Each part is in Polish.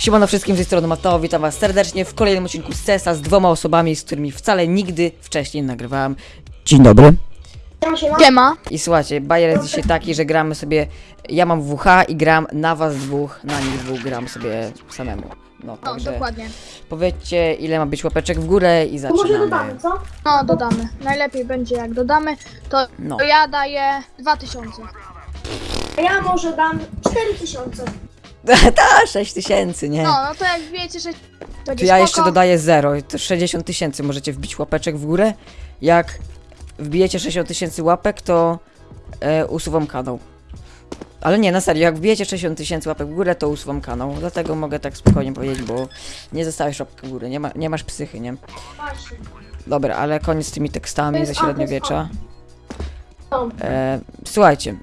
Siemano wszystkim z tej strony Mateo, witam was serdecznie w kolejnym odcinku z CESa z dwoma osobami, z którymi wcale nigdy wcześniej nie nagrywałem. Dzień dobry. Siema. I słuchajcie, bajer jest dzisiaj taki, że gramy sobie, ja mam WH i gram na was dwóch, na nich dwóch gram sobie samemu. No, No, także dokładnie. powiedzcie ile ma być łapeczek w górę i To może zaczynamy. dodamy, co? No, dodamy. Najlepiej będzie jak dodamy, to, No. to ja daję 2000. A ja może dam 4000. Ta, 6 tysięcy, nie? No, no to jak wiecie, że To będzie ja spoko. jeszcze dodaję 0, to 60 tysięcy możecie wbić łapeczek w górę. Jak wbijecie 60 tysięcy łapek, to e, usuwam kanał. Ale nie, na serio, jak wbijecie 60 tysięcy łapek w górę, to usuwam kanał. Dlatego mogę tak spokojnie powiedzieć, bo nie zostawisz łapki w górę, nie, ma, nie masz psychy, nie? Dobra, ale koniec z tymi tekstami ze średniowiecza. E, słuchajcie,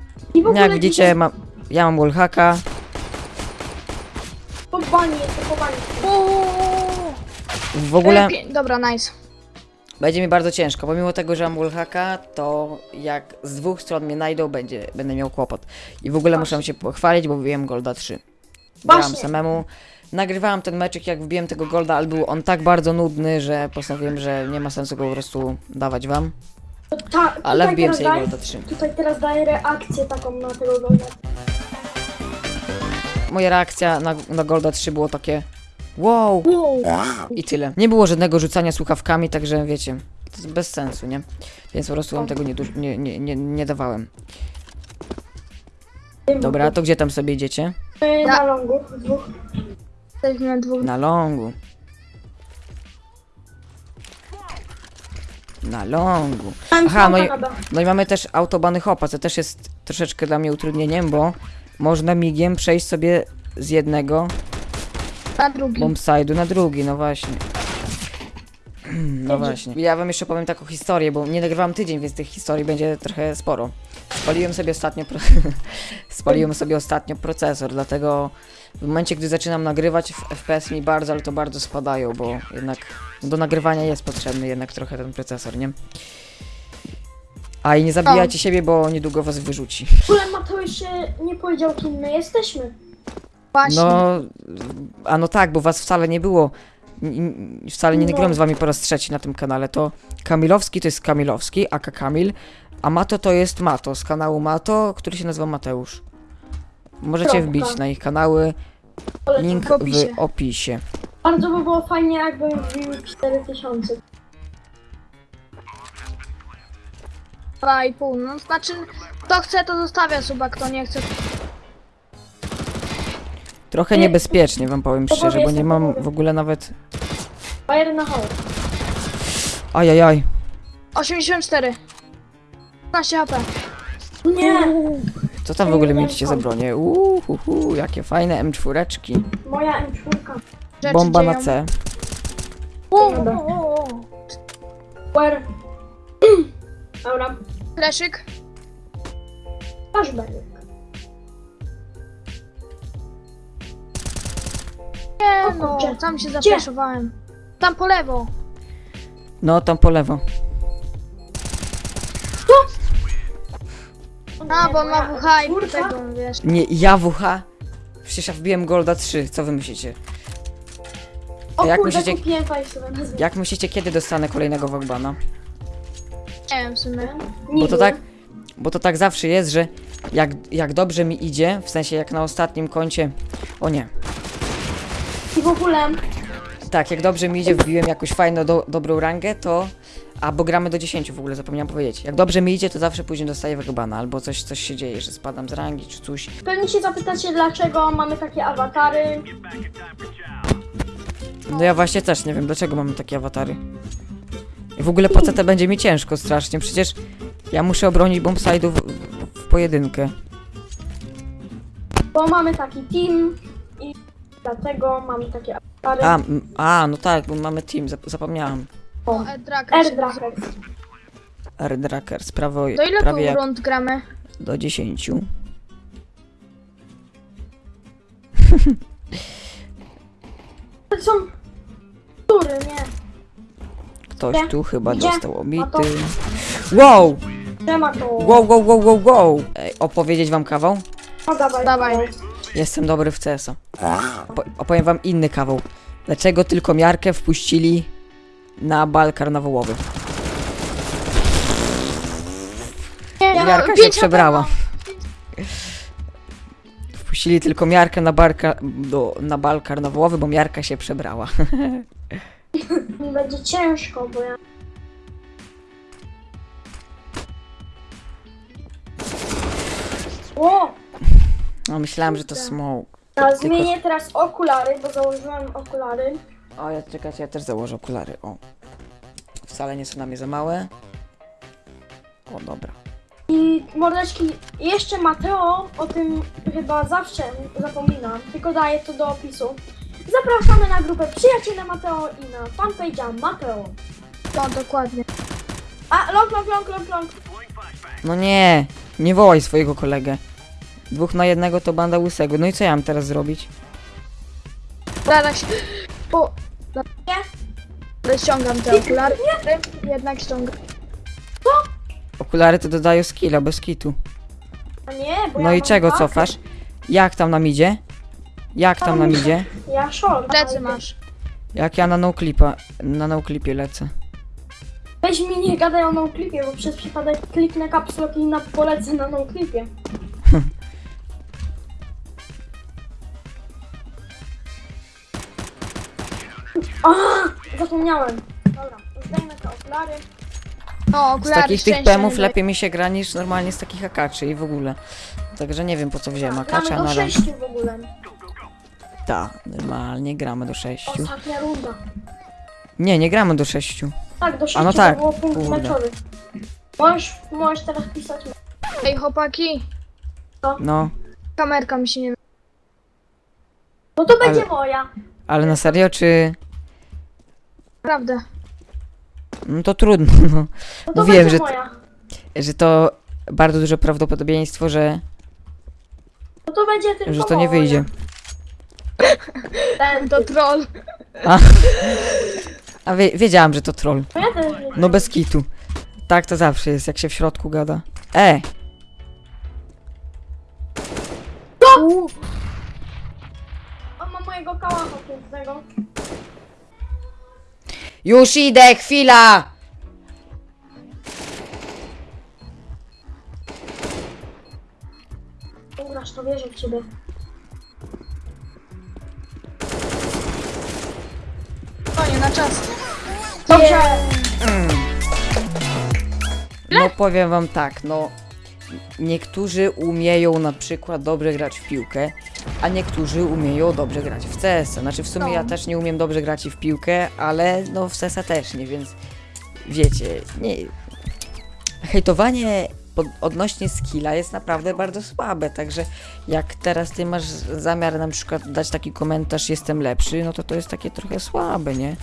jak widzicie, ma, ja mam wallhacka. Bani. Uuu. W ogóle... E, Dobra, nice. Będzie mi bardzo ciężko, pomimo tego, że mam wallhacka, to jak z dwóch stron mnie najdą, będzie, będę miał kłopot. I w ogóle muszę się pochwalić, bo wbiłem Golda 3. Grałem Właśnie. samemu. Nagrywałem ten meczek, jak wbiłem tego Golda, ale był on tak bardzo nudny, że postanowiłem, że nie ma sensu go po prostu dawać wam. Ta, Ale tutaj wbiłem teraz sobie daję- Golda 3. Tutaj teraz daję reakcję taką na tego golda. Moja reakcja na, na Golda 3 było takie wow Wow. i tyle. Nie było żadnego rzucania słuchawkami, także wiecie, to jest bez sensu, nie? Więc po prostu wam tego nie, nie, nie, nie, nie dawałem. Dobra, to gdzie tam sobie idziecie? Na longu, dwóch. Jesteśmy na dwóch. Na longu. Na longu. Aha, no i, no i mamy też autobany hopa, co też jest troszeczkę dla mnie utrudnieniem, bo można migiem przejść sobie z jednego Na drugi. bombside'u na drugi, no właśnie. No właśnie. Ja wam jeszcze powiem taką historię, bo nie nagrywam tydzień, więc tych historii będzie trochę sporo. Spaliłem sobie ostatnio pro... Spaliłem sobie ostatnio procesor, dlatego w momencie, gdy zaczynam nagrywać, FPS mi bardzo, ale to bardzo spadają, bo jednak do nagrywania jest potrzebny jednak trochę ten procesor, nie? A i nie zabijajcie siebie, bo niedługo was wyrzuci. W ogóle Mateusz się nie powiedział, kim my jesteśmy. Właśnie. No, a no tak, bo was wcale nie było. N- Wcale nie No. nagrałem z wami po raz trzeci na tym kanale. To Kamilowski to jest Kamilowski, aka Kamil, a Mato to jest Mato z kanału Mato, który się nazywa Mateusz. Możecie Kropka. wbić na ich kanały, link w opisie. w opisie. Bardzo by było fajnie, jakbym wbił 4000. 2,5. No znaczy, kto chce, to zostawia suba, kto nie chce. Trochę Nie. niebezpiecznie wam powiem szczerze, bo nie mam w ogóle nawet... Fire na hał. Ajajaj. 84. 15 HP. Nie, Co tam w ogóle mieliście za bronie? Uuu, jakie fajne M4. moja M4. Rzeczy Bomba na dzieją. C. Uuu, Dobra. uuu, uuu. Where? Dobra, Fleszyk. aż będzie. Nie O no, kurczę. tam się zapraszowałem. Tam po lewo. No, tam po lewo. A, bo on ma WH i Kurwa. tego, wiesz. Nie, ja WH? Przecież ja wbiłem Golda 3, co wy myślicie? O Jak kurde, myślicie- kupiłem fajnie sobie nazwę. Jak myślicie, kiedy dostanę kolejnego Wogbana? Nie w sumie. Bo to tak, bo to tak zawsze jest, że jak, jak dobrze mi idzie, w sensie jak na ostatnim koncie, o nie, I w ogóle tak, jak dobrze mi idzie, wbiłem jakąś fajną, do, dobrą rangę, to, a bo gramy do 10 w ogóle, zapomniałem powiedzieć. Jak dobrze mi idzie, to zawsze później dostaję Wogbana, albo coś, coś się dzieje, że spadam z rangi, czy coś. pewnie się zapytacie, dlaczego mamy takie awatary. No ja właśnie też nie wiem, dlaczego mamy takie awatary. I w ogóle po co to będzie mi ciężko strasznie, przecież ja muszę obronić bombside'ów w, w, pojedynkę. Bo mamy taki team i dlatego mamy takie. A, m- a, no tak, bo mamy team, zap- zapomniałam. O. Airdraker. Airdrackers, prawo, Do ile prawie tu jak rund gramy? do 10. To są. Ktoś tu chyba Gdzie? dostał No obity. to- Wow! Trema to. Wow, wow, wow, wow, wow! Ej, opowiedzieć wam kawał? No dawaj. Dawaj. Jestem dobry w CS-a. Po, opowiem wam inny kawał. Dlaczego tylko miarkę wpuścili na bal karnawałowy? Nie, Miarka się przebrała. Wpuścili tylko miarkę na, barka, do, na bal karnawałowy, bo miarka się przebrała. Mi będzie ciężko, bo ja... O! No myślałem, że to smoke. Ja Tylko- zmienię teraz okulary, bo założyłem okulary. O, ja czekajcie, ja też założę okulary. O. Wcale nie są na mnie za małe. O, dobra. I mordeczki, jeszcze Mateo, o tym chyba zawsze zapominam, tylko daję to do opisu. Zapraszamy na grupę Przyjaciele Mateo i na fanpage'a Mateo. No, dokładnie. A, long, long, long, long, long. No nie, nie wołaj swojego kolegę. Dwóch na jednego to banda łysego. No i co ja mam teraz zrobić? Zaraz. Po... Nie? Ściągam te okulary. Jednak ściągam. Okulary to dodają skilla, bez kitu. A nie, bo No ja i mam czego dwa. cofasz? Jak tam nam idzie? Jak tam nam idzie? Ja short. Plecy masz. Jak ja na noclipa, na noclipie lecę. Weź mi nie gadaj o noclipie, bo przez przypadek kliknę caps lock i na polecę na noclipie. A, zapomniałem. Dobra, zdejmę te okulary. No, Z okulary takich tych nie lepiej mi się gra niż normalnie z takich akaczy i w ogóle. Także nie wiem po co wziąłem akacza, Gramy no do ale... sześciu w ogóle. Tak, normalnie gramy do sześciu. Ostatnia runda. Nie, nie gramy do sześciu. Tak, do sześciu no tak, to było punkt kurde. meczowy. Możesz, możesz teraz pisać. Ej, chłopaki. No, Kamerka mi się nie... No to będzie Ale- moja. ale na serio czy... Naprawdę. No to trudno, no. No to Mówiłem, będzie że- moja. Że to bardzo duże prawdopodobieństwo, że, No to będzie tylko że to nie moja. wyjdzie. Ten, To troll. A wie, wiedziałam, że to troll. Ja też nie. No bez kitu. Tak to zawsze jest, jak się w środku gada. E! U, On ma mojego kałacha pięknego. Już idę, chwila! Ugrasz, to wierzę w ciebie. Na czas. Dobrze. No powiem wam tak, no. Niektórzy umieją na przykład dobrze grać w piłkę, a niektórzy umieją dobrze grać w CS. Znaczy w sumie No. ja też nie umiem dobrze grać w piłkę, ale no w CS też nie, więc wiecie, nie. Hejtowanie pod, odnośnie skilla jest naprawdę bardzo słabe, także jak teraz ty masz zamiar na przykład dać taki komentarz jestem lepszy, no to to jest takie trochę słabe, nie?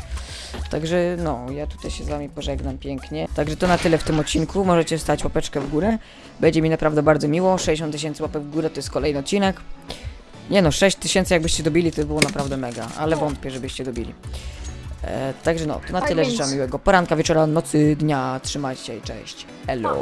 Także no, ja tutaj się z wami pożegnam pięknie. Także to na tyle w tym odcinku. Możecie stać łapeczkę w górę. Będzie mi naprawdę bardzo miło. 60 tysięcy łapek w górę to jest kolejny odcinek. Nie no, 6 tysięcy jakbyście dobili, to by było naprawdę mega, ale wątpię, żebyście dobili. E, także no, to na tyle życzę miłego poranka, wieczora, nocy, dnia. Trzymajcie się i cześć. Hello.